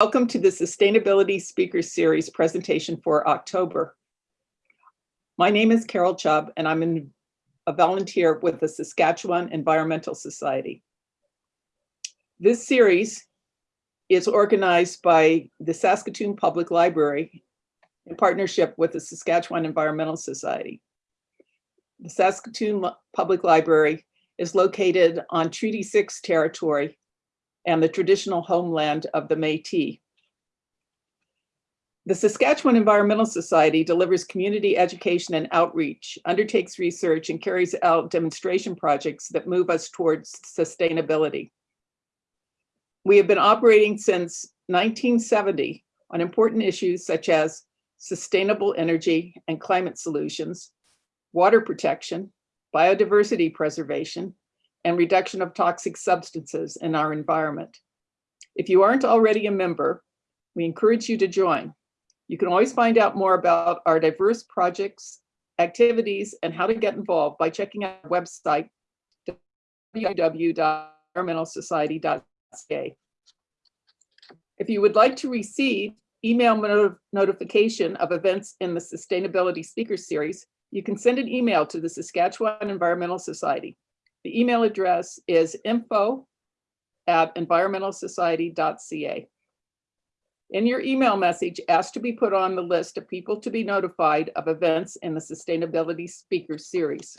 Welcome to the Sustainability Speaker Series presentation for October. My name is Carol Chubb and I'm an- a volunteer with the Saskatchewan Environmental Society. This series is organized by the Saskatoon Public Library in partnership with the Saskatchewan Environmental Society. The Saskatoon Public Library is located on Treaty 6 territory and the traditional homeland of the Métis. The Saskatchewan Environmental Society delivers community education and outreach, undertakes research, and carries out demonstration projects that move us towards sustainability. We have been operating since 1970 on important issues such as sustainable energy and climate solutions, water protection, biodiversity preservation, and reduction of toxic substances in our environment. If you aren't already a member, we encourage you to join. You can always find out more about our diverse projects, activities, and how to get involved by checking out our website, www.environmentalsociety.ca. If you would like to receive email not- notification of events in the Sustainability Speaker Series, you can send an email to the Saskatchewan Environmental Society. The email address is info at environmentalsociety.ca. In your email message, ask to be put on the list of people to be notified of events in the Sustainability Speaker Series.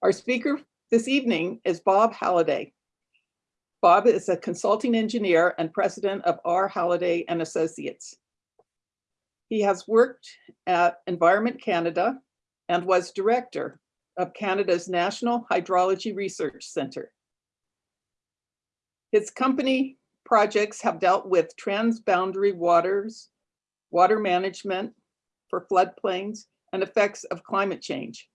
Our speaker this evening is Bob Halliday. Bob is a consulting engineer and president of R. Halliday and Associates. He has worked at Environment Canada and was director of Canada's National Hydrology Research Centre. His company projects have dealt with transboundary waters, water management for floodplains, and effects of climate change.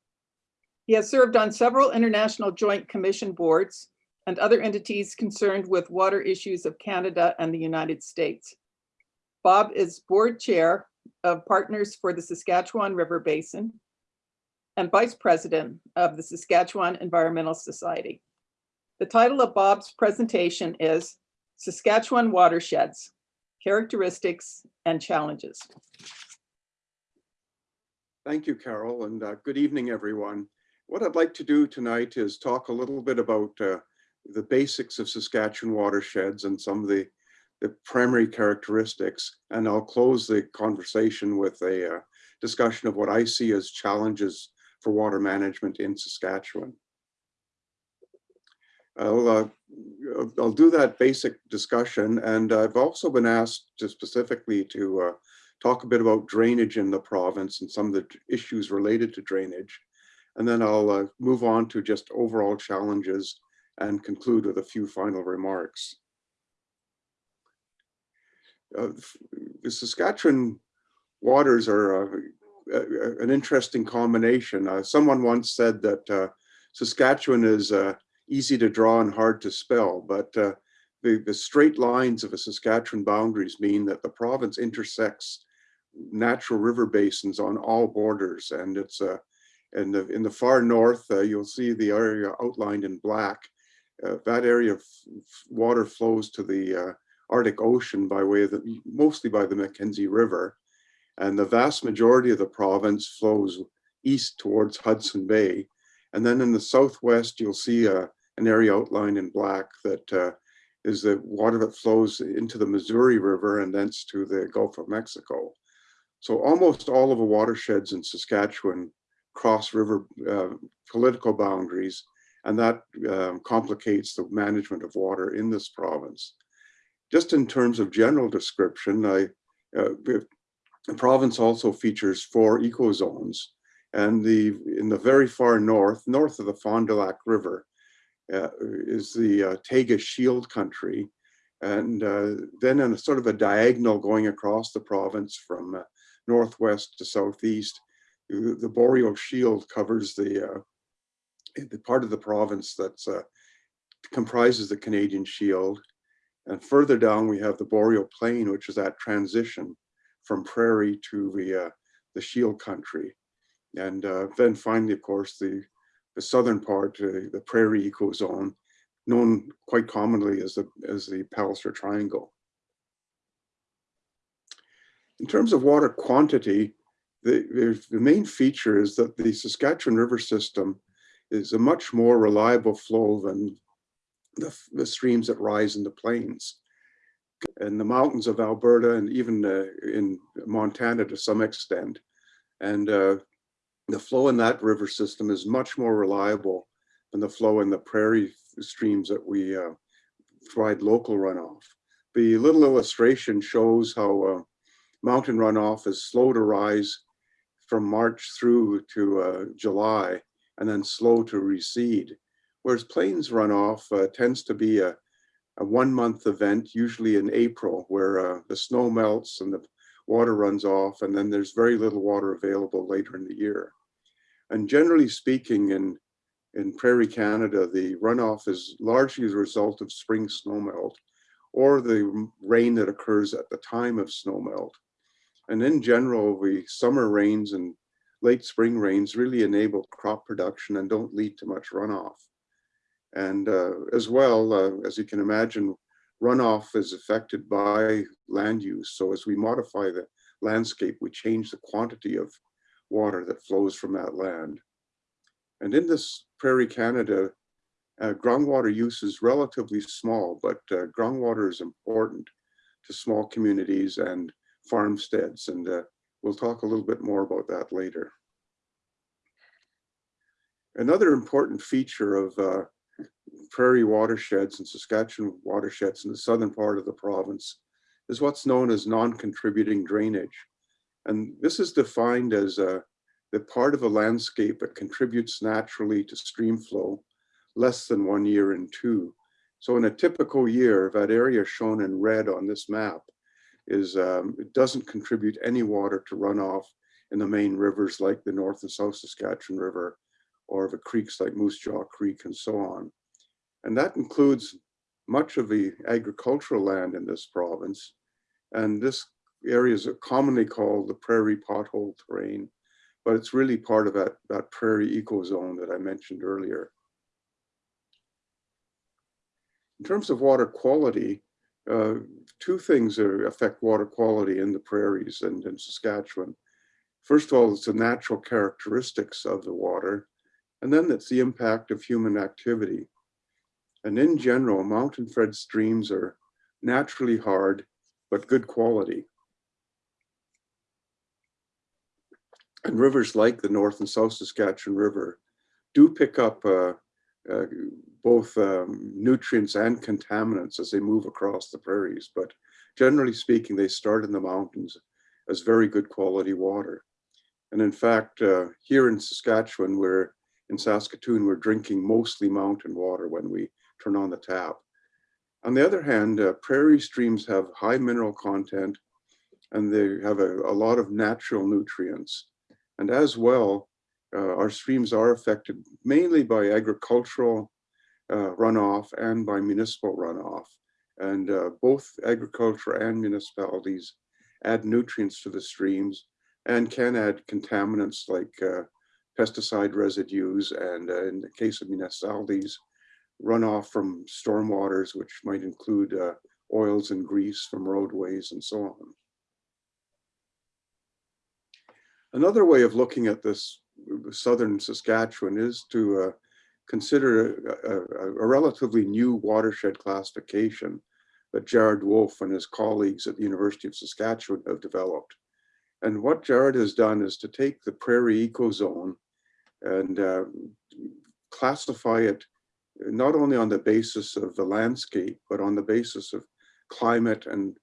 He has served on several international joint commission boards and other entities concerned with water issues of Canada and the United States. Bob is board chair of Partners for the Saskatchewan River Basin and vice president of the Saskatchewan Environmental Society. The title of Bob's presentation is Saskatchewan Watersheds, Characteristics and Challenges. Thank you, Carol, and uh, good evening, everyone. What I'd like to do tonight is talk a little bit about uh, the basics of Saskatchewan watersheds and some of the, the primary characteristics. And I'll close the conversation with a uh, discussion of what I see as challenges for water management in Saskatchewan. I'll, uh, I'll- do that basic discussion, and I've also been asked to specifically to uh, talk a bit about drainage in the province and some of the issues related to drainage. And then I'll uh, move on to just overall challenges and conclude with a few final remarks. Uh, The Saskatchewan waters are uh, an interesting combination. Uh, Someone once said that uh, Saskatchewan is uh, easy to draw and hard to spell, but uh, the, the straight lines of a Saskatchewan boundaries mean that the province intersects natural river basins on all borders. And it's uh, in the, in the far north, uh, you'll see the area outlined in black. That area of water flows to the Arctic Ocean by way of the, mostly by the Mackenzie River. And the vast majority of the province flows east towards Hudson Bay. And then in the southwest, you'll see uh, an area outlined in black that uh, is the water that flows into the Missouri River and thence to the Gulf of Mexico. So almost all of the watersheds in Saskatchewan cross river uh, political boundaries, and that um, complicates the management of water in this province. Just in terms of general description, I, uh, the province also features four ecozones, and the in the very far north, north of the Fond du Lac River, uh, is the uh, Taiga Shield country, and uh, then in a sort of a diagonal going across the province from uh, northwest to southeast, the boreal shield covers the uh, the part of the province that's uh, comprises the Canadian Shield, and further down we have the boreal plain, which is that transition from prairie to the uh, the Shield country, and uh, then finally, of course, the the southern part, uh, the prairie ecozone, known quite commonly as the as the Palliser Triangle. In terms of water quantity, the, the, main feature is that the Saskatchewan River system is a much more reliable flow than the, the streams that rise in the plains. And the mountains of Alberta and even uh, in Montana to some extent. And uh, the flow in that river system is much more reliable than the flow in the prairie streams that we uh, provide local runoff. The little illustration shows how uh, mountain runoff is slow to rise from March through to uh, July and then slow to recede. Whereas plains runoff uh, tends to be a, a one month event, usually in April, where uh, the snow melts and the water runs off and then there's very little water available later in the year. And generally speaking, in, in prairie Canada, the runoff is largely the result of spring snowmelt or the rain that occurs at the time of snowmelt. And in general, the summer rains and late spring rains really enable crop production and don't lead to much runoff. And uh, as well, uh, as you can imagine, runoff is affected by land use. So as we modify the landscape, we change the quantity of water that flows from that land. And in this prairie Canada, uh, groundwater use is relatively small, but uh, groundwater is important to small communities and farmsteads. And uh, we'll talk a little bit more about that later. Another important feature of uh, prairie watersheds and Saskatchewan watersheds in the southern part of the province is what's known as non-contributing drainage. And this is defined as uh, the part of a landscape that contributes naturally to stream flow less than one year in two. So in a typical year, that area shown in red on this map is um, it doesn't contribute any water to runoff in the main rivers like the North and South Saskatchewan River or the creeks like Moose Jaw Creek and so on. And that includes much of the agricultural land in this province. And this area is commonly called the prairie pothole terrain, but it's really part of that, that prairie ecozone that I mentioned earlier. In terms of water quality, uh, two things are, affect water quality in the prairies and in Saskatchewan. First of all, it's the natural characteristics of the water, and then it's the impact of human activity. And in general, mountain fed streams are naturally hard, but good quality. And rivers like the North and South Saskatchewan River do pick up uh, uh, both um, nutrients and contaminants as they move across the prairies. But generally speaking, they start in the mountains as very good quality water. And in fact, uh, here in Saskatchewan, we're in Saskatoon, we're drinking mostly mountain water when we turn on the tap. On the other hand, uh, prairie streams have high mineral content and they have a, a lot of natural nutrients. And as well, uh, our streams are affected mainly by agricultural uh, runoff and by municipal runoff. And uh, both agriculture and municipalities add nutrients to the streams and can add contaminants like uh, pesticide residues and uh, in the case of municipalities, runoff from stormwaters, which might include uh, oils and grease from roadways and so on. Another way of looking at this southern Saskatchewan is to uh, consider a, a, a, relatively new watershed classification that Jared Wolfe and his colleagues at the University of Saskatchewan have developed. And what Jared has done is to take the prairie ecozone and uh, classify it not only on the basis of the landscape, but on the basis of climate and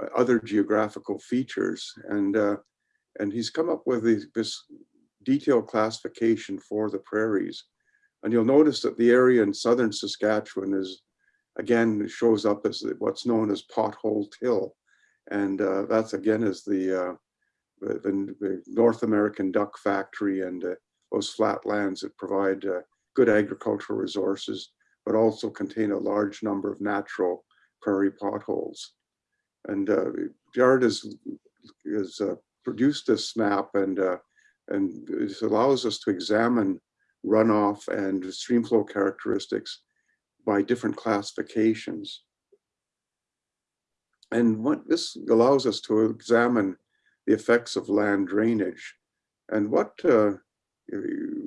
uh, other geographical features. And, uh, and he's come up with this, this detailed classification for the prairies. And you'll notice that the area in southern Saskatchewan is, again, shows up as what's known as pothole till. And uh, that's again is the, uh, the, the, North American duck factory and uh, those flat lands that provide uh, good agricultural resources, but also contain a large number of natural prairie potholes. And uh, Jared has, has uh, produced this map and and this allows us to examine runoff and streamflow characteristics by different classifications. And what this allows us to examine the effects of land drainage. And what uh,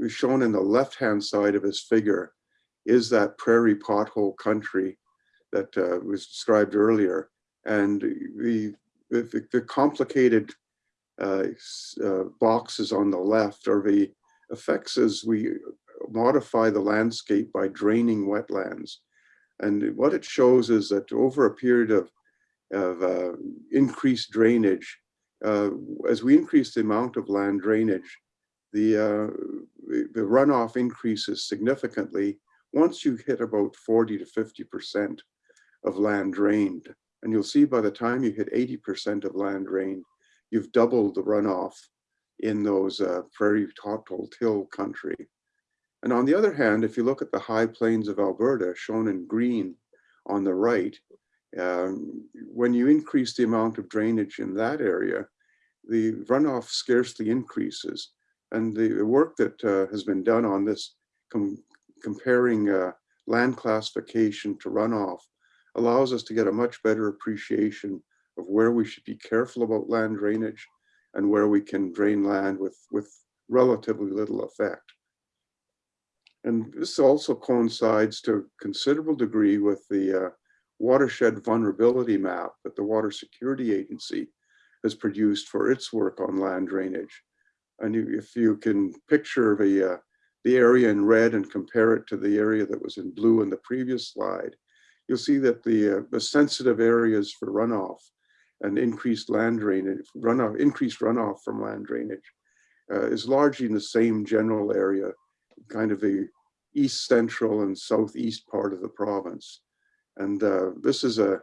shown in the left-hand side of his figure is that prairie pothole country that uh, was described earlier. And the, the, the complicated uh, uh, boxes on the left are the effects as we modify the landscape by draining wetlands. And what it shows is that over a period of, of uh, increased drainage, uh, as we increase the amount of land drainage, the, uh, the, runoff increases significantly once you hit about 40 to 50% of land drained. And you'll see by the time you hit 80% of land drained, you've doubled the runoff in those uh, prairie pothole till country. And on the other hand, if you look at the high plains of Alberta, shown in green on the right, um, when you increase the amount of drainage in that area, the runoff scarcely increases. And the work that uh, has been done on this, com comparing uh, land classification to runoff, allows us to get a much better appreciation of where we should be careful about land drainage and where we can drain land with, with relatively little effect. And this also coincides to a considerable degree with the uh, watershed vulnerability map that the Water Security Agency has produced for its work on land drainage. And you, if you can picture the, uh, the area in red and compare it to the area that was in blue in the previous slide, you'll see that the, uh, the sensitive areas for runoff and increased land drainage, runoff, increased runoff from land drainage uh, is largely in the same general area, kind of the east central and southeast part of the province. And uh, this is a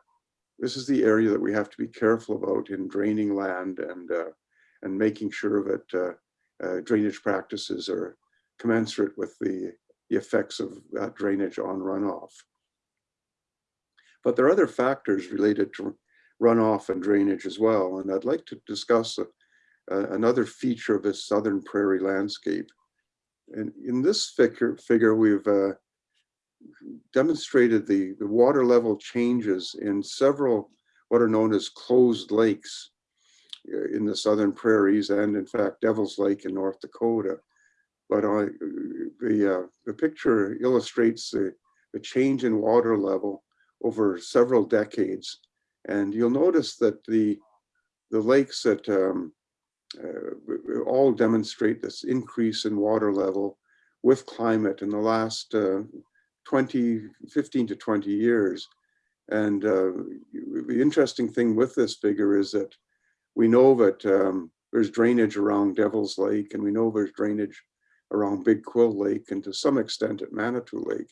this is the area that we have to be careful about in draining land and uh, and making sure that uh, drainage practices are commensurate with the, the effects of drainage on runoff. But there are other factors related to runoff and drainage as well. And I'd like to discuss a, a, another feature of this southern prairie landscape. And in this figure, figure we've uh, demonstrated the, the water level changes in several what are known as closed lakes in the southern prairies and in fact Devil's Lake in North Dakota. But uh, the, uh, the picture illustrates the, the change in water level over several decades. And you'll notice that the, the lakes that um, uh, all demonstrate this increase in water level with climate in the last uh, 20, 15 to 20 years. And uh, the interesting thing with this figure is that we know that um, there's drainage around Devil's Lake and we know there's drainage around Big Quill Lake and to some extent at Manitou Lake.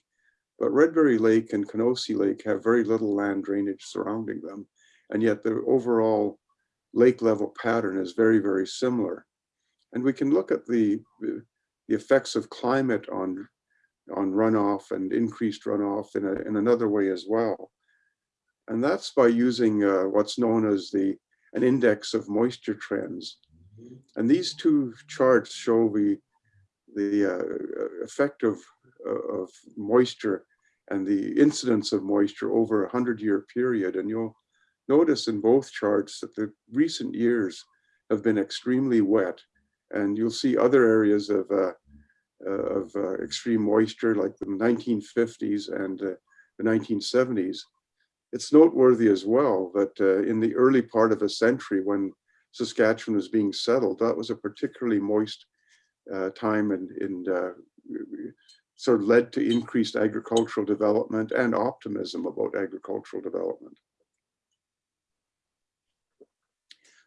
But Redberry Lake and Kenosee Lake have very little land drainage surrounding them. And yet the overall lake level pattern is very, very similar. And we can look at the, the effects of climate on, on runoff and increased runoff in, a, in another way as well. And that's by using uh, what's known as the an index of moisture trends. And these two charts show the, the uh, effect of, of moisture and the incidence of moisture over a 100 year period. And you'll notice in both charts that the recent years have been extremely wet. And you'll see other areas of, uh, of uh, extreme moisture like the 1950s and uh, the 1970s it's noteworthy as well that uh, in the early part of a century when Saskatchewan was being settled, that was a particularly moist uh, time and, and uh, sort of led to increased agricultural development and optimism about agricultural development.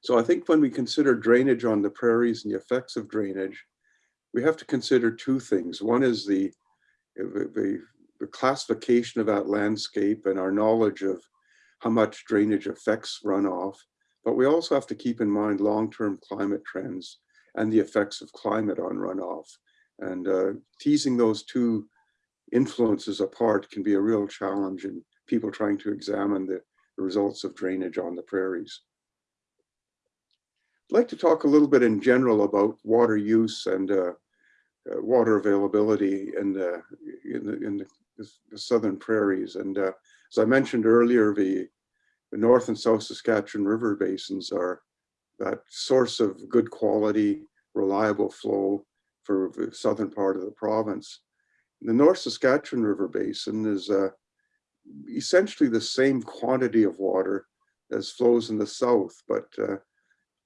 So I think when we consider drainage on the prairies and the effects of drainage, we have to consider two things. One is the, the, the classification of that landscape and our knowledge of how much drainage affects runoff. But we also have to keep in mind long-term climate trends and the effects of climate on runoff. And uh, teasing those two influences apart can be a real challenge in people trying to examine the, the results of drainage on the prairies. I'd like to talk a little bit in general about water use and uh, uh, water availability in the, in the, in the the southern prairies. And uh, as I mentioned earlier, the, the North and South Saskatchewan river basins are that source of good quality, reliable flow for the southern part of the province. The North Saskatchewan River Basin is uh, essentially the same quantity of water as flows in the south, but uh,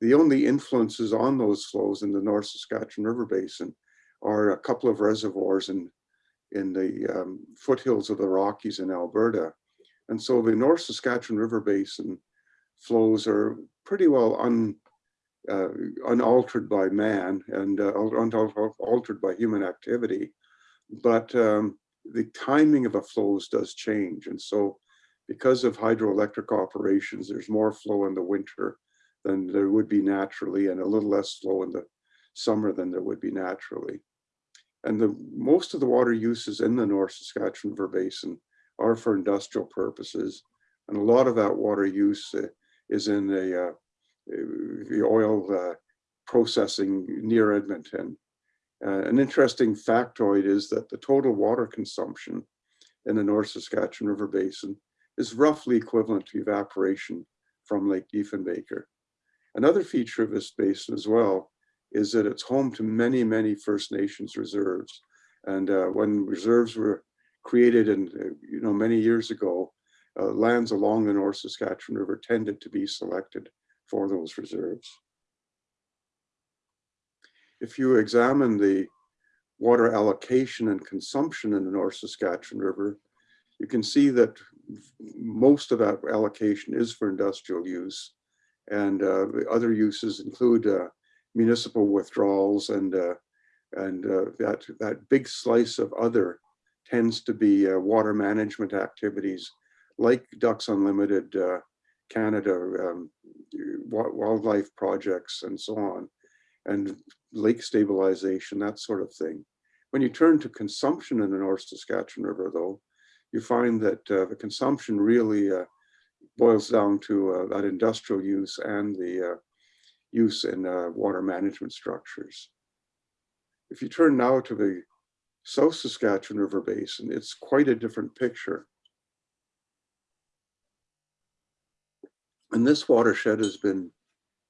the only influences on those flows in the North Saskatchewan River Basin are a couple of reservoirs in, in the um, foothills of the Rockies in Alberta. And so the North Saskatchewan River Basin flows are pretty well un, uh, unaltered by man and uh, unaltered by human activity. But um, the timing of the flows does change. And so because of hydroelectric operations, there's more flow in the winter than there would be naturally and a little less flow in the summer than there would be naturally. And the most of the water uses in the North Saskatchewan River Basin are for industrial purposes. And a lot of that water use uh, is in the, uh, the oil uh, processing near Edmonton. Uh, an interesting factoid is that the total water consumption in the North Saskatchewan River Basin is roughly equivalent to evaporation from Lake Diefenbaker. Another feature of this basin as well is that it's home to many, many First Nations reserves. And uh, when reserves were created and uh, you know many years ago, uh, lands along the North Saskatchewan River tended to be selected for those reserves. If you examine the water allocation and consumption in the North Saskatchewan River, you can see that most of that allocation is for industrial use. And uh, other uses include uh, municipal withdrawals and uh, and uh, that that big slice of other tends to be uh, water management activities like Ducks Unlimited uh, Canada, um, wildlife projects and so on, and lake stabilization, that sort of thing. When you turn to consumption in the North Saskatchewan River though, you find that uh, the consumption really boils down to that industrial use and the use in uh, water management structures. If you turn now to the South Saskatchewan River Basin, it's quite a different picture. And this watershed has been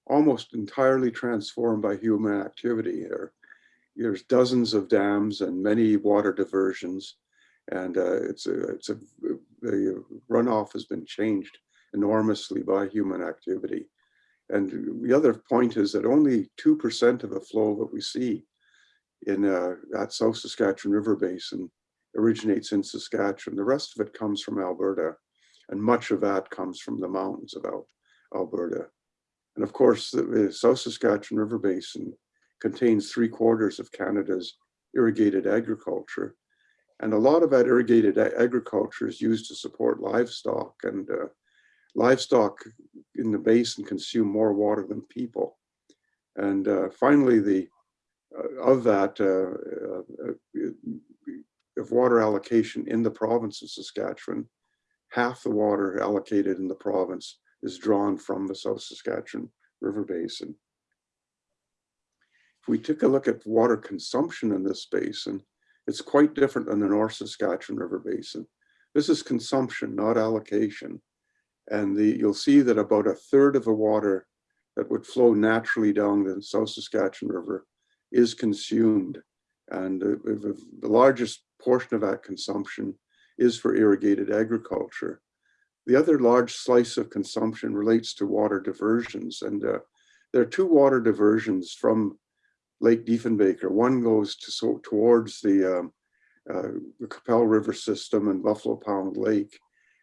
almost entirely transformed by human activity here. There's dozens of dams and many water diversions, and uh, it's a, it's a, the runoff has been changed enormously by human activity. And the other point is that only 2% of the flow that we see in uh, that South Saskatchewan River Basin originates in Saskatchewan. The rest of it comes from Alberta, and much of that comes from the mountains of Al Alberta. And of course, the, the South Saskatchewan River Basin contains three quarters of Canada's irrigated agriculture. And a lot of that irrigated agriculture is used to support livestock and uh, livestock in the basin consume more water than people. And uh, finally, the uh, of that uh, uh, of water allocation in the province of Saskatchewan, half the water allocated in the province is drawn from the South Saskatchewan River Basin. If we take a look at water consumption in this basin, it's quite different than the North Saskatchewan River Basin. This is consumption, not allocation. And the, you'll see that about a third of the water that would flow naturally down the South Saskatchewan River is consumed. And the, the largest portion of that consumption is for irrigated agriculture. The other large slice of consumption relates to water diversions. And uh, there are two water diversions from Lake Diefenbaker. One goes to, so, towards the, um, uh, the Qu'Appelle River system and Buffalo Pound Lake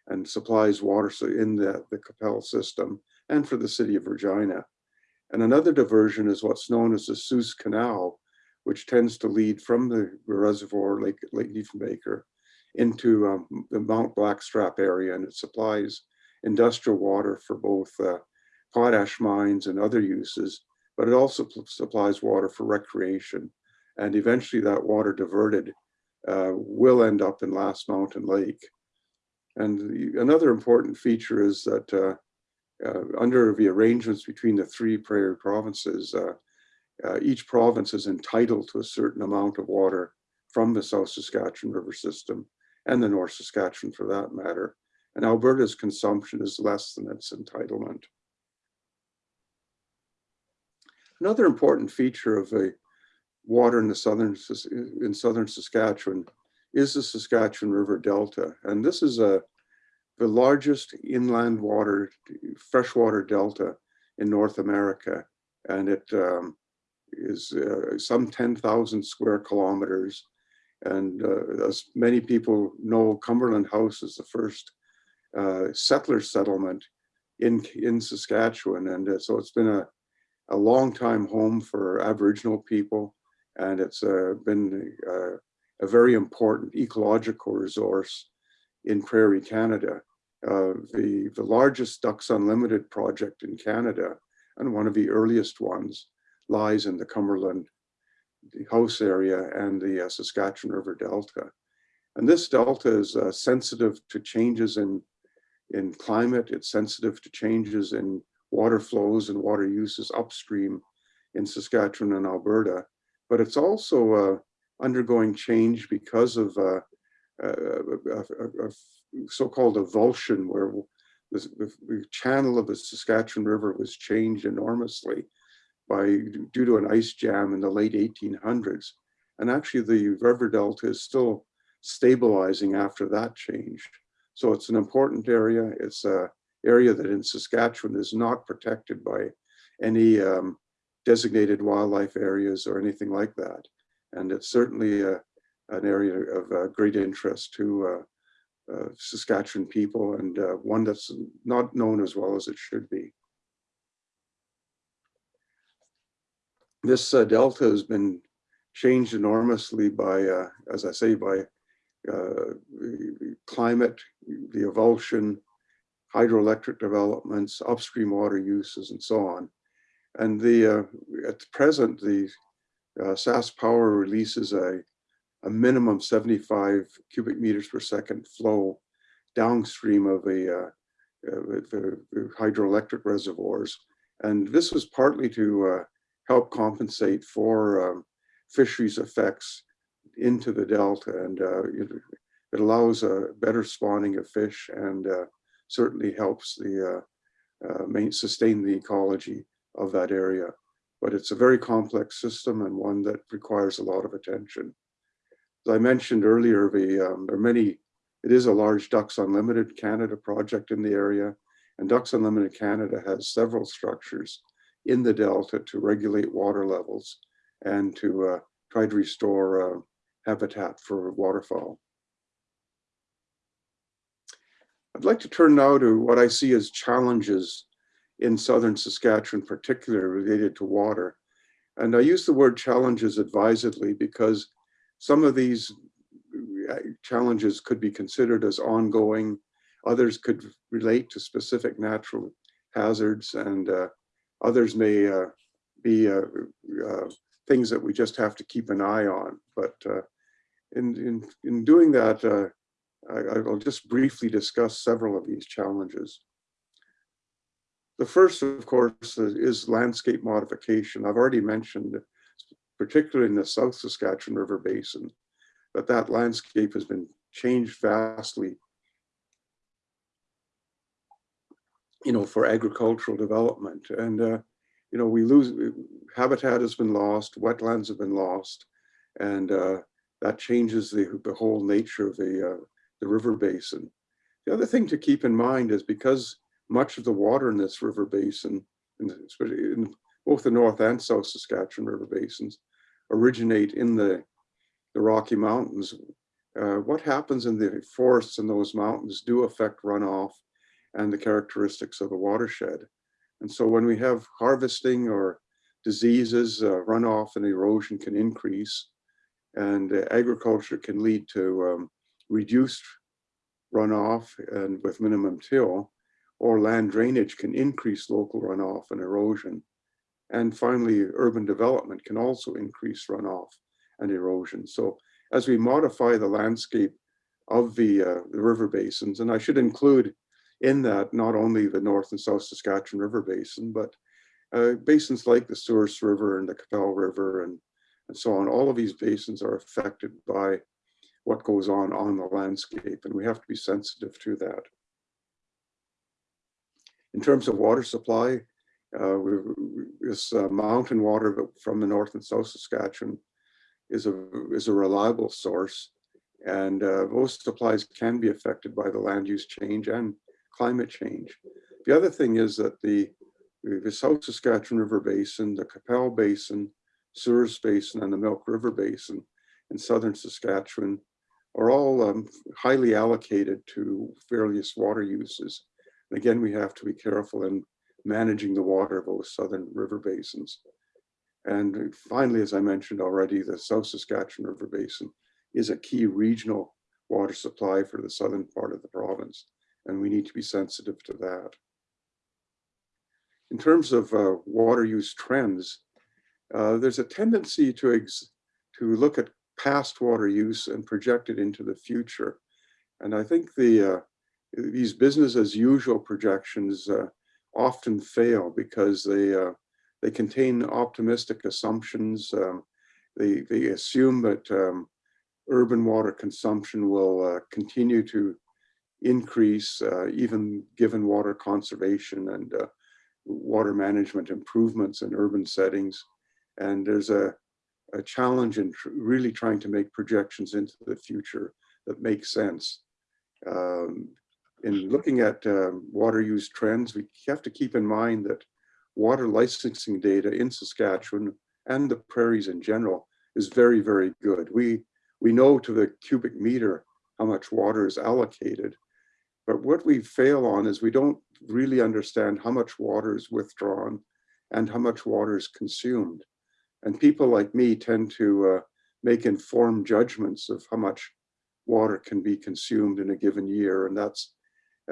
and supplies water in the, the Qu'Appelle system and for the city of Regina. And another diversion is what's known as the Suze Canal, which tends to lead from the reservoir, Lake, Lake Diefenbaker, into um, the Mount Blackstrap area, and it supplies industrial water for both uh, potash mines and other uses, but it also supplies water for recreation. And eventually that water diverted uh, will end up in Last Mountain Lake. And another important feature is that uh, uh, under the arrangements between the three prairie provinces, uh, uh, each province is entitled to a certain amount of water from the South Saskatchewan River system and the North Saskatchewan for that matter. And Alberta's consumption is less than its entitlement. Another important feature of the water in the southern, in southern Saskatchewan is the Saskatchewan River Delta. And this is a, the largest inland water, freshwater delta in North America. And it um, is uh, some 10,000 square kilometers. And uh, as many people know, Cumberland House is the first uh, settler settlement in, in Saskatchewan. And uh, so it's been a, a long time home for Aboriginal people. And it's uh, been uh, a very important ecological resource in Prairie Canada. Uh, the, the largest Ducks Unlimited project in Canada, and one of the earliest ones, lies in the Cumberland the House area and the uh, Saskatchewan River Delta. And this delta is uh, sensitive to changes in, in climate. It's sensitive to changes in water flows and water uses upstream in Saskatchewan and Alberta. But it's also uh, undergoing change because of a, a, a- a so-called avulsion, where the, the- the channel of the Saskatchewan River was changed enormously by due to an ice jam in the late 1800s. And actually, the river delta is still stabilizing after that change. So it's an important area. It's a area that in Saskatchewan is not protected by any um, designated wildlife areas or anything like that. And it's certainly uh, an area of uh, great interest to uh, uh, Saskatchewan people and one that's not known as well as it should be. This delta has been changed enormously by, as I say, by climate, the avulsion, hydroelectric developments, upstream water uses, and so on. And the uh, at present, the uh, Sask Power releases a, a minimum 75 cubic meters per second flow downstream of a, uh, hydroelectric reservoirs. And this was partly to uh, help compensate for um, fisheries effects into the delta. And uh, it, it allows a better spawning of fish and uh, certainly helps the sustain the ecology of that area. But it's a very complex system and one that requires a lot of attention. As I mentioned earlier, the, um, there are many, it is a large Ducks Unlimited Canada project in the area. And Ducks Unlimited Canada has several structures in the delta to regulate water levels and to uh, try to restore uh, habitat for waterfowl. I'd like to turn now to what I see as challenges in southern Saskatchewan, particularly related to water. And I use the word challenges advisedly because some of these uh, challenges could be considered as ongoing. Others could relate to specific natural hazards and uh, others may uh, be uh, uh, things that we just have to keep an eye on. But uh, in, in, in doing that, I, I'll just briefly discuss several of these challenges. The first, of course, is landscape modification. I've already mentioned, particularly in the South Saskatchewan River Basin, that that landscape has been changed vastly you know, for agricultural development. And, uh, you know, we lose, habitat has been lost, wetlands have been lost, and uh, that changes the, the whole nature of the, uh, the river basin. The other thing to keep in mind is because much of the water in this river basin, in, especially in both the North and South Saskatchewan river basins, originate in the, the Rocky Mountains, uh, what happens in the forests in those mountains do affect runoff and the characteristics of the watershed. And so when we have harvesting or diseases, uh, runoff and erosion can increase and uh, agriculture can lead to um, reduced runoff and with minimum till, or land drainage can increase local runoff and erosion. And finally, urban development can also increase runoff and erosion. So as we modify the landscape of the, uh, the river basins, and I should include in that not only the North and South Saskatchewan River Basin, but uh, basins like the Souris River and the Qu'Appelle River and, and so on. All of these basins are affected by what goes on on the landscape, and we have to be sensitive to that. In terms of water supply, Uh, this uh, mountain water from the North and South Saskatchewan is a, is a reliable source. And uh, most supplies can be affected by the land use change and climate change. The other thing is that the, the South Saskatchewan River Basin, the Qu'Appelle Basin, Souris Basin, and the Milk River Basin in southern Saskatchewan are all um, highly allocated to various water uses. And again, we have to be careful in managing the water of those southern river basins. And finally, as I mentioned already, the South Saskatchewan River Basin is a key regional water supply for the southern part of the province, and we need to be sensitive to that. In terms of uh, water use trends, uh, there's a tendency to, to look at past water use and project it into the future. And I think the uh, these business as usual projections uh, often fail because they uh, they contain optimistic assumptions. Um, they, they assume that um, urban water consumption will uh, continue to increase uh, even given water conservation and uh, water management improvements in urban settings. And there's a, a challenge in tr really trying to make projections into the future that make sense. Um, in looking at um, water use trends, we have to keep in mind that water licensing data in Saskatchewan and the prairies in general is very, very good. We, we know to the cubic meter how much water is allocated, but what we fail on is we don't really understand how much water is withdrawn and how much water is consumed. And people like me tend to uh, make informed judgments of how much water can be consumed in a given year. And that's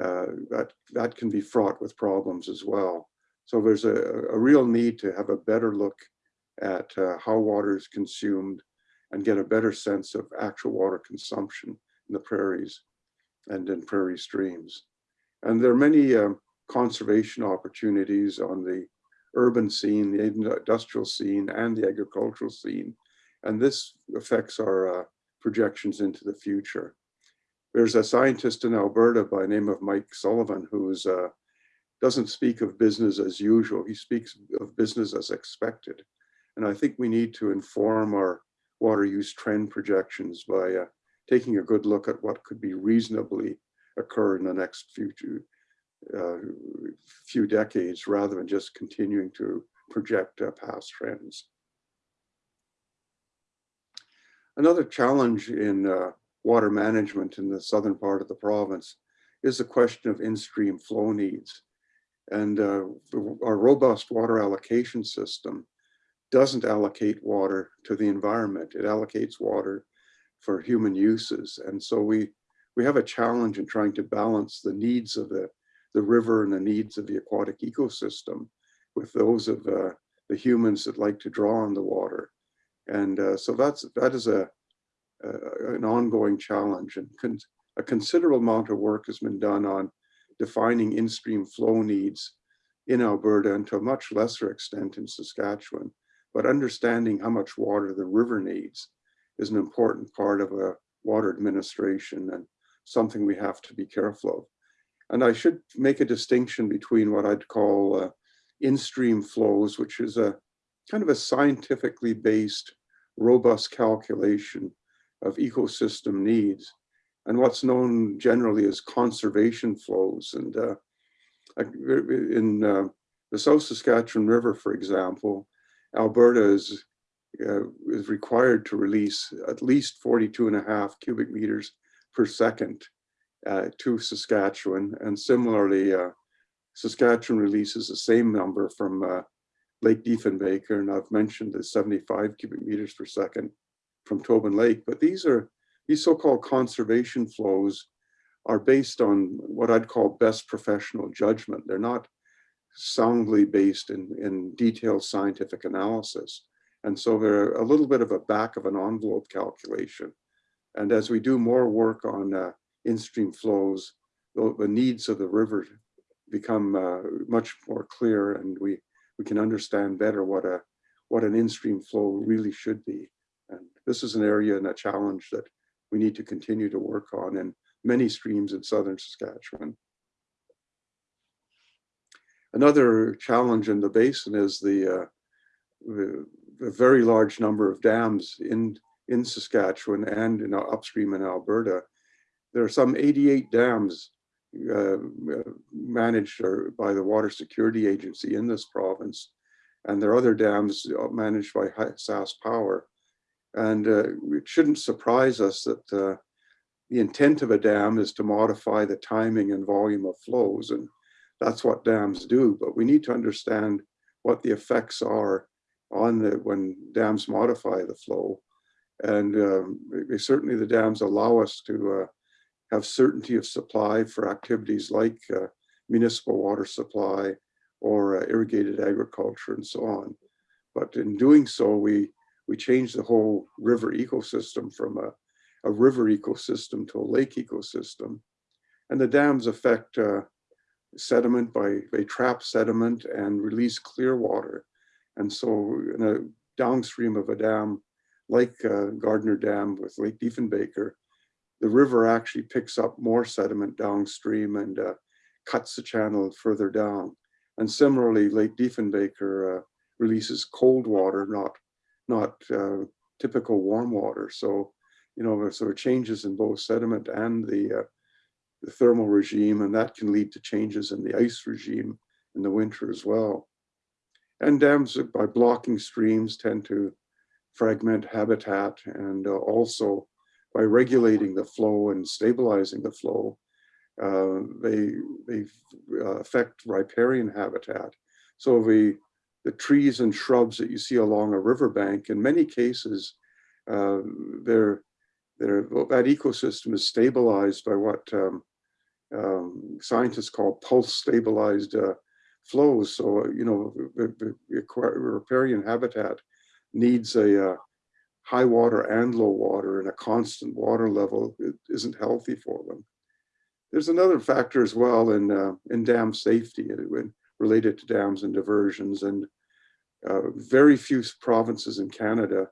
uh, that, that can be fraught with problems as well. So there's a, a real need to have a better look at uh, how water is consumed and get a better sense of actual water consumption in the prairies and in prairie streams. And there are many um, conservation opportunities on the urban scene, the industrial scene, and the agricultural scene. And this affects our uh, projections into the future. There's a scientist in Alberta by name of Mike Sullivan who's uh, doesn't speak of business as usual. He speaks of business as expected. And I think we need to inform our water use trend projections by uh, taking a good look at what could be reasonably occur in the next future uh, few decades rather than just continuing to project uh, past trends. Another challenge in uh, water management in the southern part of the province is the question of in-stream flow needs. And uh, our robust water allocation system doesn't allocate water to the environment. It allocates water for human uses. And so we, we have a challenge in trying to balance the needs of the, the river and the needs of the aquatic ecosystem with those of uh, the humans that like to draw on the water. And uh, so that's, that is a, a an ongoing challenge and con a considerable amount of work has been done on defining in-stream flow needs in Alberta and to a much lesser extent in Saskatchewan. But understanding how much water the river needs is an important part of a water administration and something we have to be careful of. And I should make a distinction between what I'd call uh, in-stream flows, which is a kind of a scientifically based, robust calculation of ecosystem needs, and what's known generally as conservation flows. And uh, in uh, the South Saskatchewan River, for example, Alberta is, uh, is required to release at least 42 and a half cubic meters per second uh, to Saskatchewan. And similarly, uh, Saskatchewan releases the same number from uh, Lake Diefenbaker, and I've mentioned the 75 cubic meters per second from Tobin Lake, but these are these so-called conservation flows are based on what I'd call best professional judgment. They're not soundly based in, in detailed scientific analysis. And so they're a little bit of a back of an envelope calculation. And as we do more work on uh, in-stream flows, the, the, needs of the river become uh, much more clear and we, we can understand better what, a, what an in-stream flow really should be. This is an area and a challenge that we need to continue to work on in many streams in southern Saskatchewan. Another challenge in the basin is the, uh, the, the very large number of dams in, in Saskatchewan and in upstream in Alberta. There are some 88 dams uh, managed by the Water Security Agency in this province. And there are other dams uh, managed by Sask Power. And uh, it shouldn't surprise us that uh, the intent of a dam is to modify the timing and volume of flows. And that's what dams do. But we need to understand what the effects are on the when dams modify the flow. And um, certainly the dams allow us to uh, have certainty of supply for activities like uh, municipal water supply or uh, irrigated agriculture and so on. But in doing so, we, we change the whole river ecosystem from a, a river ecosystem to a lake ecosystem. And the dams affect uh, sediment by, they trap sediment and release clear water. And so in a downstream of a dam, like uh, Gardiner Dam with Lake Diefenbaker, the river actually picks up more sediment downstream and uh, cuts the channel further down. And similarly, Lake Diefenbaker uh, releases cold water, not, not uh, typical warm water. So, you know, so changes in both sediment and the, uh, the thermal regime, and that can lead to changes in the ice regime in the winter as well. And dams, by blocking streams, tend to fragment habitat and uh, also by regulating the flow and stabilizing the flow, uh, they, they uh, affect riparian habitat. So the, the trees and shrubs that you see along a riverbank, in many cases, uh, they're, they're, well, that ecosystem is stabilized by what um, um, scientists call pulse stabilized uh, flows. So, you know, the, riparian habitat needs a, uh, high water and low water and a constant water level it isn't healthy for them. There's another factor as well in, uh, in dam safety uh, related to dams and diversions and uh, very few provinces in Canada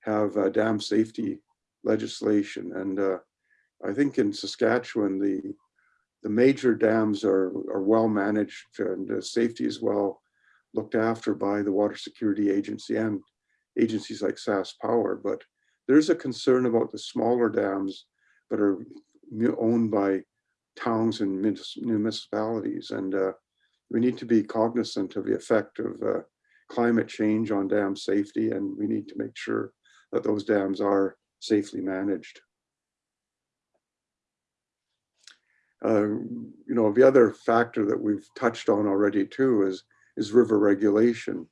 have uh, dam safety legislation. And uh, I think in Saskatchewan, the, the major dams are, are well managed and uh, safety is well looked after by the Water Security Agency and agencies like Sask Power, but there's a concern about the smaller dams that are owned by towns and municipalities. And uh, we need to be cognizant of the effect of climate change on dam safety, and we need to make sure that those dams are safely managed. Uh, you know, the other factor that we've touched on already too is, is river regulation.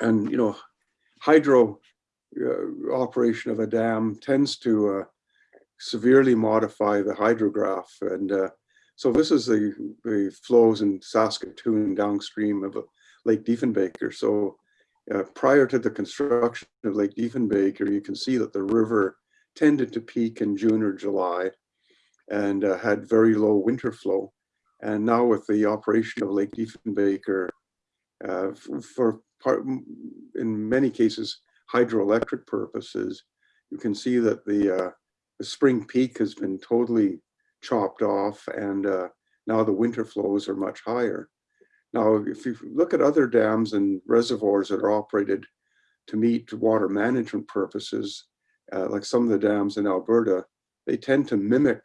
and you know, hydro uh, operation of a dam tends to uh, severely modify the hydrograph. And uh, so this is the, the flows in Saskatoon downstream of Lake Diefenbaker. So uh, prior to the construction of Lake Diefenbaker, you can see that the river tended to peak in June or July and uh, had very low winter flow. And now with the operation of Lake Diefenbaker, uh, for part, in many cases, hydroelectric purposes, you can see that the, uh, the spring peak has been totally chopped off and uh, now the winter flows are much higher. Now, if you look at other dams and reservoirs that are operated to meet water management purposes, uh, like some of the dams in Alberta, they tend to mimic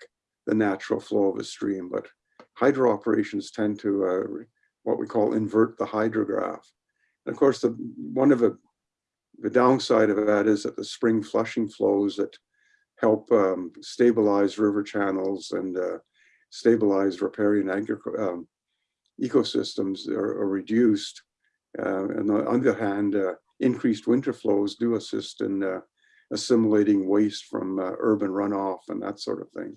the natural flow of a stream, but hydro operations tend to uh, what we call invert the hydrograph. And of course, the one of the, the downside of that is that the spring flushing flows that help um, stabilize river channels and uh, stabilize riparian um, ecosystems are, are reduced. Uh, and on the other hand, uh, increased winter flows do assist in uh, assimilating waste from uh, urban runoff and that sort of thing.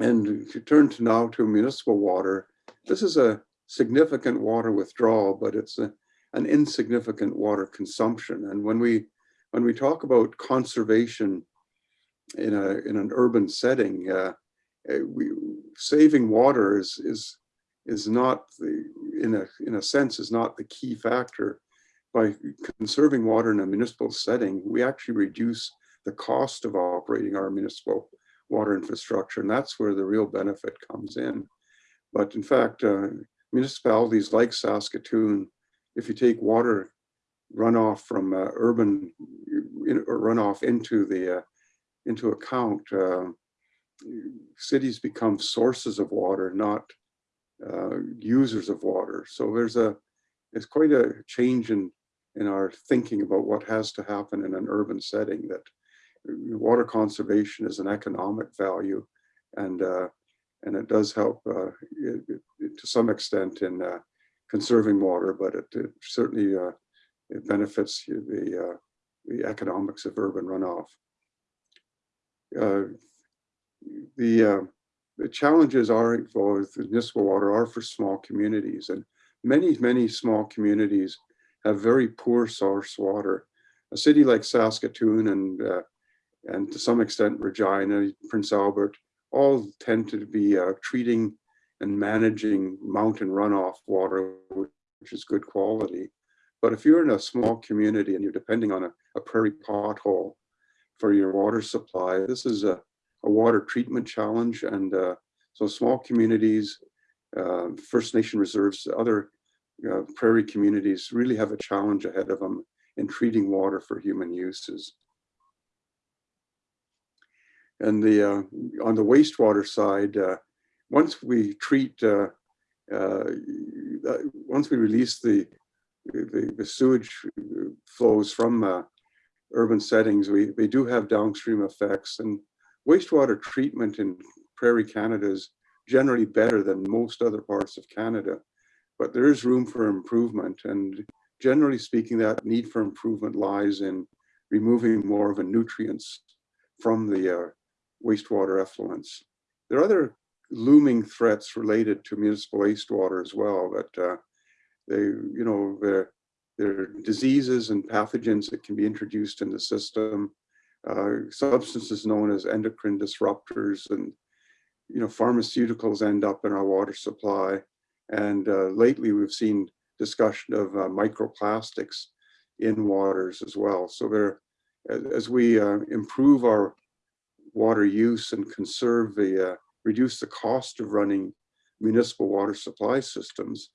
And if you turn to now to municipal water, this is a significant water withdrawal, but it's a, an insignificant water consumption. And when we when we talk about conservation in a in an urban setting, uh, eh, we, saving water is is is not the in a in a sense is not the key factor. By conserving water in a municipal setting, we actually reduce the cost of operating our municipal water infrastructure, and that's where the real benefit comes in. But in fact, uh, municipalities like Saskatoon, if you take water runoff from uh, urban in, runoff into the uh, into account, uh, cities become sources of water, not uh, users of water. So there's a it's quite a change in in our thinking about what has to happen in an urban setting. That water conservation is an economic value, and uh, and it does help uh, it, it, to some extent in uh, conserving water, but it, it certainly uh, it benefits the uh, the economics of urban runoff. Uh, the uh, the challenges are with municipal water are for small communities, and many many small communities have very poor source water. A city like Saskatoon and uh, and to some extent Regina, Prince Albert, all tend to be uh, treating and managing mountain runoff water, which is good quality. But if you're in a small community and you're depending on a, a prairie pothole for your water supply, this is a, a water treatment challenge. And uh, so small communities, uh, First Nation reserves, other uh, prairie communities really have a challenge ahead of them in treating water for human uses. And the uh, on the wastewater side, uh, once we treat, uh, once we release the, the, the sewage flows from uh, urban settings, we they do have downstream effects. And wastewater treatment in prairie Canada is generally better than most other parts of Canada, but there is room for improvement. And generally speaking, that need for improvement lies in removing more of the nutrients from the uh, wastewater effluents. There are other looming threats related to municipal wastewater as well that uh, they, you know, there, there are diseases and pathogens that can be introduced in the system, uh, substances known as endocrine disruptors and, you know, pharmaceuticals end up in our water supply. And uh, lately we've seen discussion of uh, microplastics in waters as well. So there, as we uh, improve our water use and conserve the, uh, reduce the cost of running municipal water supply systems,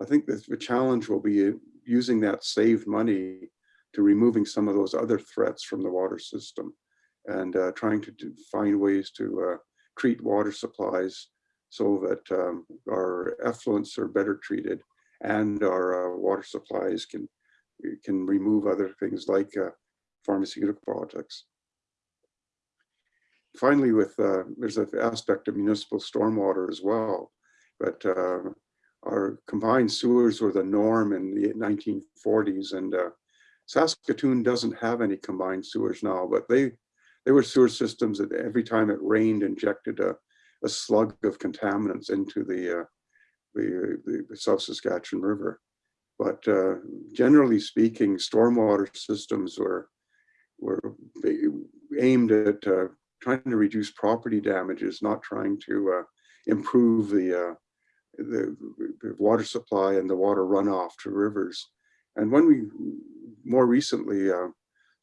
I think the challenge will be using that saved money to removing some of those other threats from the water system and uh, trying to do, find ways to uh, treat water supplies so that um, our effluents are better treated and our uh, water supplies can can remove other things like uh, pharmaceutical products. Finally, with uh, there's an aspect of municipal stormwater as well, but uh, our combined sewers were the norm in the 1940s, and uh, Saskatoon doesn't have any combined sewers now, but they they were sewer systems that every time it rained injected a, a slug of contaminants into the uh, the, the, South Saskatchewan River. But uh, generally speaking, stormwater systems were were aimed at uh, trying to reduce property damages, not trying to uh, improve the, uh, the, water supply and the water runoff to rivers. And when we more recently, uh,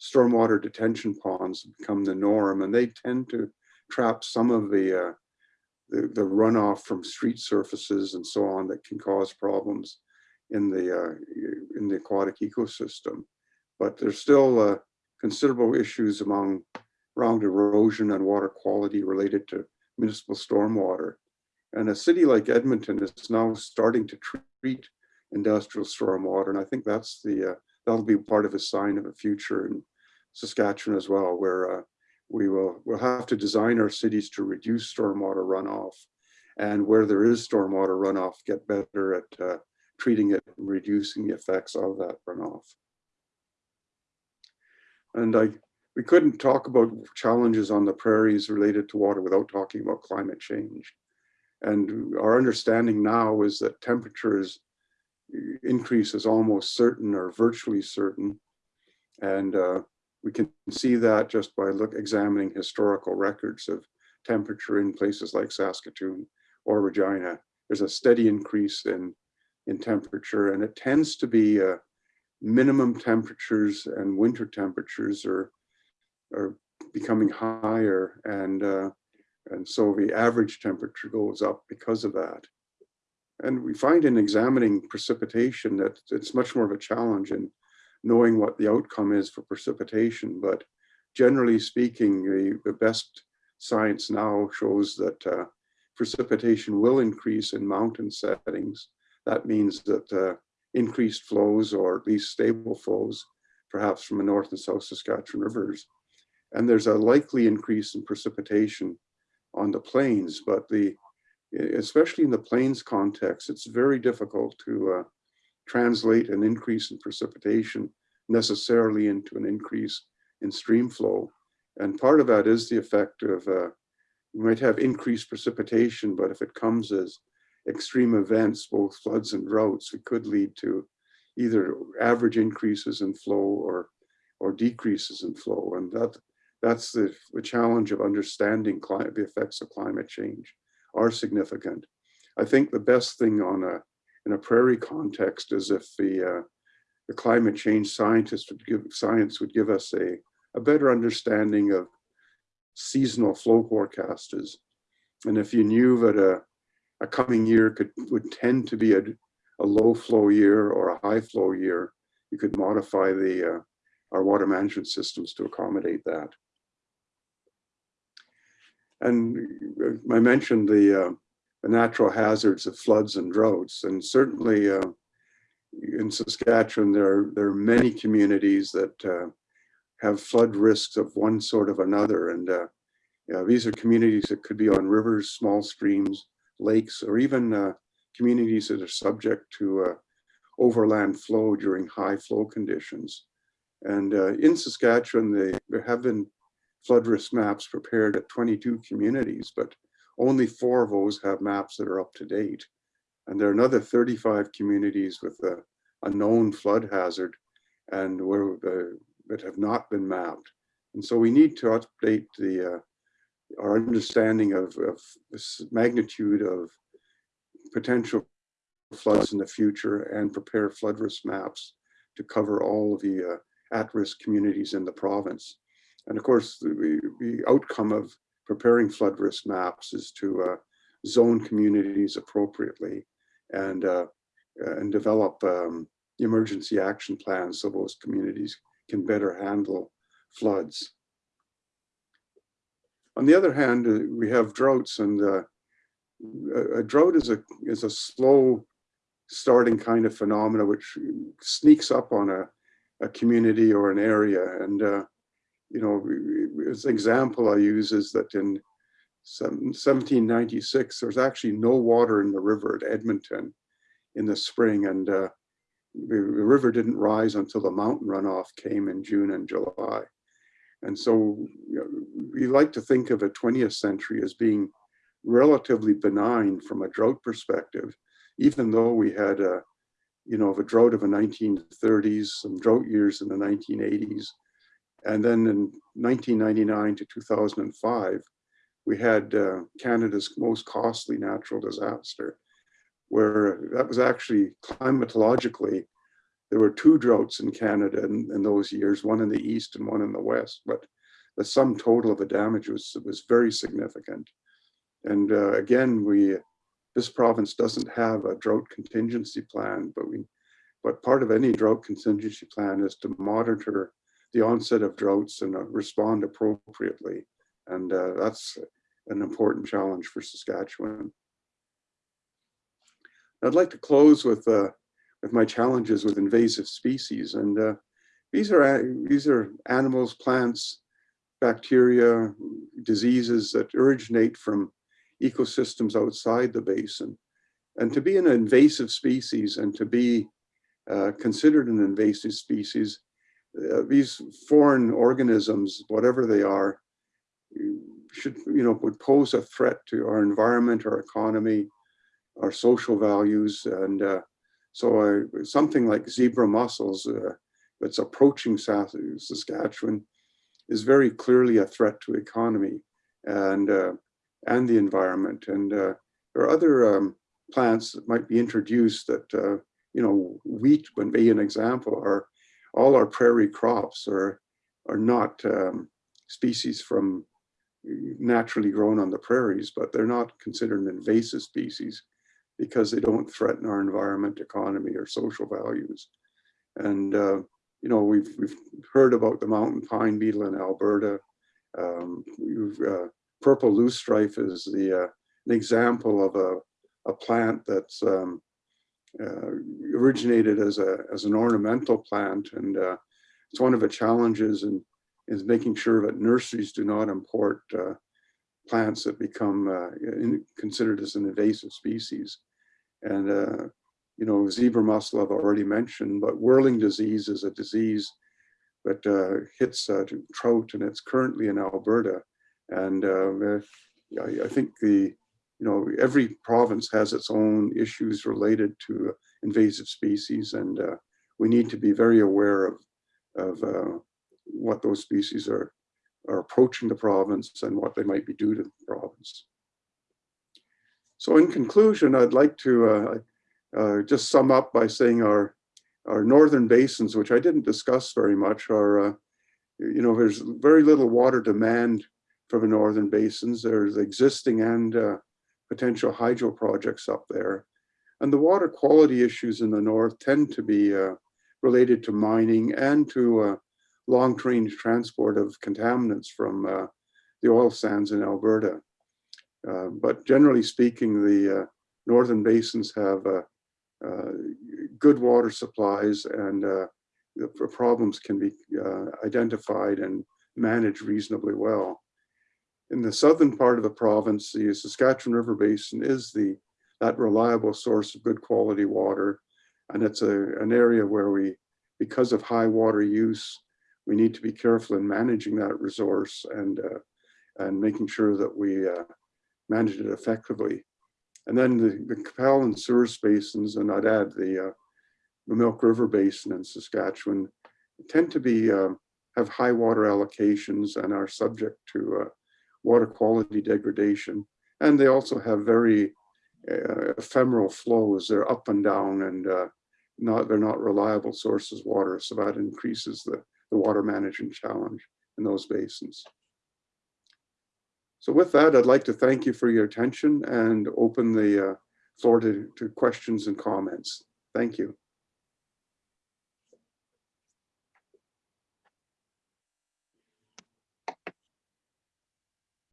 stormwater detention ponds become the norm, and they tend to trap some of the, uh, the, the runoff from street surfaces and so on that can cause problems in the uh, in the aquatic ecosystem. But there's still uh, considerable issues among around erosion and water quality related to municipal stormwater. And a city like Edmonton is now starting to treat industrial stormwater. And I think that's the, uh, that'll be part of a sign of a future in Saskatchewan as well, where uh, we will we'll have to design our cities to reduce stormwater runoff. And where there is stormwater runoff, get better at uh, treating it and reducing the effects of that runoff. And I we couldn't talk about challenges on the prairies related to water without talking about climate change. And our understanding now is that temperatures increase is almost certain or virtually certain. And uh, we can see that just by look examining historical records of temperature in places like Saskatoon or Regina. There's a steady increase in, in temperature and it tends to be uh, minimum temperatures and winter temperatures are are becoming higher and uh, And so the average temperature goes up because of that. And we find in examining precipitation that it's much more of a challenge in knowing what the outcome is for precipitation. But generally speaking, the, the best science now shows that uh, precipitation will increase in mountain settings. That means that uh, increased flows or at least stable flows, perhaps from the North and South Saskatchewan rivers. And there's a likely increase in precipitation on the plains, but the especially in the plains context, it's very difficult to uh, translate an increase in precipitation necessarily into an increase in stream flow. And part of that is the effect of, uh, we might have increased precipitation, but if it comes as extreme events, both floods and droughts, it could lead to either average increases in flow or, or decreases in flow. And that, that's the, the challenge of understanding climate, the effects of climate change are significant. I think the best thing on a in a prairie context is if the uh, the climate change scientists would give science would give us a a better understanding of seasonal flow forecasters, and if you knew that a a coming year could would tend to be a a low flow year or a high flow year, you could modify the uh, our water management systems to accommodate that. And I mentioned the, uh, the natural hazards of floods and droughts, and certainly uh, in Saskatchewan, there are, there are many communities that uh, have flood risks of one sort of another. And uh, these are communities that could be on rivers, small streams, lakes, or even uh, communities that are subject to uh, overland flow during high flow conditions. And in Saskatchewan, they, there have been flood risk maps prepared at 22 communities, but only four of those have maps that are up to date. And there are another 35 communities with a, a known flood hazard and where uh, that have not been mapped. And so we need to update the uh, our understanding of, of this magnitude of potential floods in the future and prepare flood risk maps to cover all of the uh, at-risk communities in the province. And of course, the, the outcome of preparing flood risk maps is to uh, zone communities appropriately and, uh, and develop um, emergency action plans so those communities can better handle floods. On the other hand, uh, we have droughts and uh, a, a drought is a, is a slow starting kind of phenomena which sneaks up on a, a community or an area. And uh, you know, as an example I use is that in 1796, there was actually no water in the river at Edmonton in the spring. And uh, the, the river didn't rise until the mountain runoff came in June and July. And so you know, we like to think of a 20th century as being relatively benign from a drought perspective, even though we had a, you know, of a drought of the 1930s, some drought years in the 1980s, and then in 1999 to 2005, we had uh, Canada's most costly natural disaster, where that was actually climatologically, there were two droughts in Canada in, in those years, one in the east and one in the west, but the sum total of the damage was, was very significant. And uh, again, we this province doesn't have a drought contingency plan, but we but part of any drought contingency plan is to monitor the onset of droughts and uh, respond appropriately. And uh, that's an important challenge for Saskatchewan. I'd like to close with uh, with my challenges with invasive species. And uh, these are these are animals, plants, bacteria, diseases that originate from ecosystems outside the basin. And to be an invasive species and to be uh, considered an invasive species uh, these foreign organisms, whatever they are, should, you know, would pose a threat to our environment, our economy, our social values. And uh, so uh, something like zebra mussels uh, that's approaching Saskatchewan is very clearly a threat to economy and, uh, and the environment. And uh, there are other um, plants that might be introduced that, you know, wheat would be an example, are all our prairie crops are, are not um, species from naturally grown on the prairies, but they're not considered an invasive species because they don't threaten our environment, economy, or social values. And, uh, you know, we've, we've heard about the mountain pine beetle in Alberta. Um, uh, purple loosestrife is the, uh, an example of a, a plant that's um, originated as, a, as an ornamental plant. And uh, it's one of the challenges in, is making sure that nurseries do not import uh, plants that become uh, in, considered as an invasive species. And, uh, you know, zebra mussel I've already mentioned, but whirling disease is a disease that uh, hits uh, trout and it's currently in Alberta. And uh, I, I think the, you know, every province has its own issues related to invasive species and uh, we need to be very aware of, of uh, what those species are, are approaching the province and what they might be due to the province. So in conclusion, I'd like to uh, uh, just sum up by saying our, our northern basins, which I didn't discuss very much, are, uh, you know, there's very little water demand for the northern basins. There's existing and uh, potential hydro projects up there. And the water quality issues in the north tend to be uh, related to mining and to uh, long-range transport of contaminants from uh, the oil sands in Alberta. Uh, but generally speaking, the uh, northern basins have uh, good water supplies and the problems can be identified and managed reasonably well. In the southern part of the province, the Saskatchewan River Basin is the that reliable source of good quality water. And it's a, an area where we, because of high water use, we need to be careful in managing that resource and, uh, and making sure that we uh, manage it effectively. And then the, the Qu'Appelle and Souris basins, and I'd add the, uh, the Milk River Basin in Saskatchewan, tend to be um, have high water allocations and are subject to uh, water quality degradation. And they also have very uh, ephemeral flows. They're up and down and uh, not they're not reliable sources of water. So that increases the, the water management challenge in those basins. So with that, I'd like to thank you for your attention and open the uh, floor to, to questions and comments. Thank you.